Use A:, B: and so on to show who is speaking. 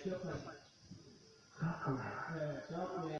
A: เชือกมัน
B: ครับอะไร
A: เออเชือกเนี่ย